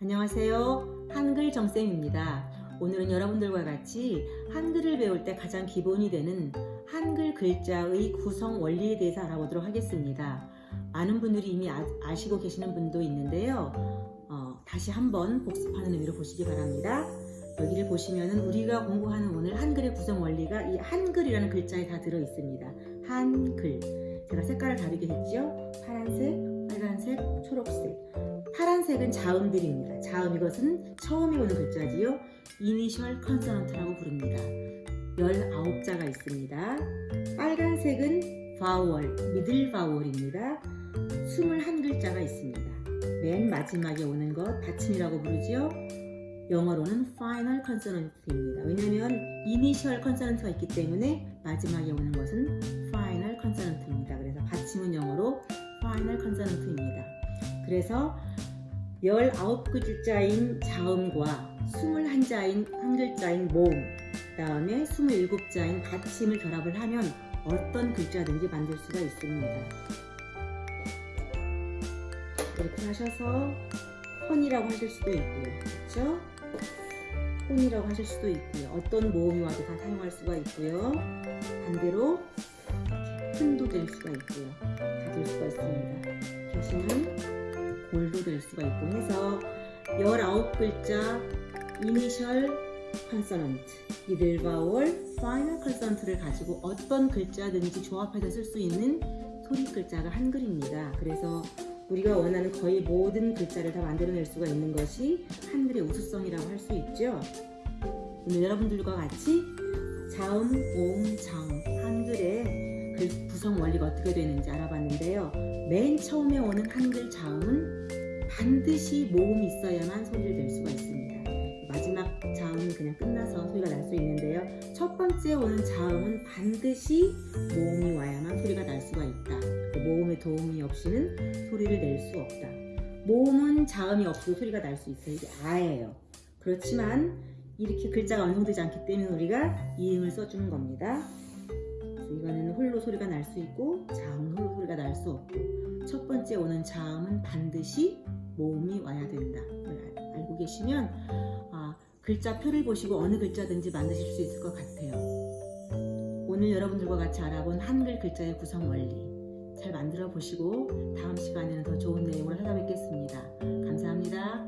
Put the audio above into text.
안녕하세요. 한글 정쌤입니다. 오늘은 여러분들과 같이 한글을 배울 때 가장 기본이 되는 한글 글자의 구성 원리에 대해서 알아보도록 하겠습니다. 많은 분들이 이미 아, 시고 계시는 분도 있는데요. 어, 다시 한번 복습하는 의미로 보시기 바랍니다. 여기를 보시면은 우리가 공부하는 오늘 한글의 구성 원리가 이 한글이라는 글자에 다 들어 있습니다. 한글. 제가 색깔을 다르게 했죠. 파란색, 빨간색, 초록색. 파란색은 자음들입니다. 자음 이것은 처음에 오는 글자지요. initial consonant라고 부릅니다. 19자가 있습니다. 빨간색은 vowel, middle vowel입니다. 21글자가 있습니다. 맨 마지막에 오는 것 받침이라고 부르지요. 영어로는 final consonant입니다. 왜냐하면 initial consonant가 있기 때문에 마지막에 오는 것은 final consonant입니다. 그래서 받침은 영어로 final consonant입니다. 그래서 19글자인 자음과 21자인 한 글자인 모음 그 다음에 27자인 받침을 결합을 하면 어떤 글자든지 만들 수가 있습니다. 이렇게 하셔서 혼이라고 하실 수도 있고요. 그렇죠? 혼이라고 하실 수도 있고요. 어떤 모음이 와도 다 사용할 수가 있고요. 반대로 흔도 될 수가 있고요. 다 될 수가 있습니다. 대신은 골도 될 수가 있고 해서 19글자 initial consonant, middle vowel, final consonant를 가지고 어떤 글자든지 조합해서 쓸 수 있는 소리 글자가 한글입니다. 그래서 우리가 원하는 거의 모든 글자를 다 만들어낼 수가 있는 것이 한글의 우수성이라고 할 수 있죠. 오늘 여러분들과 같이 자음, 오음, 자음, 한글의 글 구성 원리가 어떻게 되는지 알아봤는데요. 맨 처음에 오는 한글 자음은 반드시 모음이 있어야만 소리를 낼 수가 있습니다. 마지막 자음이 그냥 끝나서 소리가 날 수 있는데요. 첫 번째 오는 자음은 반드시 모음이 와야만 소리가 날 수가 있다. 그 모음의 도움이 없이는 소리를 낼 수 없다. 모음은 자음이 없어도 소리가 날 수 있어요. 이게 아예요. 그렇지만 이렇게 글자가 완성되지 않기 때문에 우리가 이음을 써주는 겁니다. 이거는 홀로 소리가 날 수 있고 자음은 홀로 소리가 날 수 없고 첫 번째 오는 자음은 반드시 모음이 와야 된다. 알고 계시면 아, 글자 표를 보시고 어느 글자든지 만드실 수 있을 것 같아요. 오늘 여러분들과 같이 알아본 한글 글자의 구성 원리 잘 만들어 보시고 다음 시간에는 더 좋은 내용으로 찾아뵙겠습니다. 감사합니다.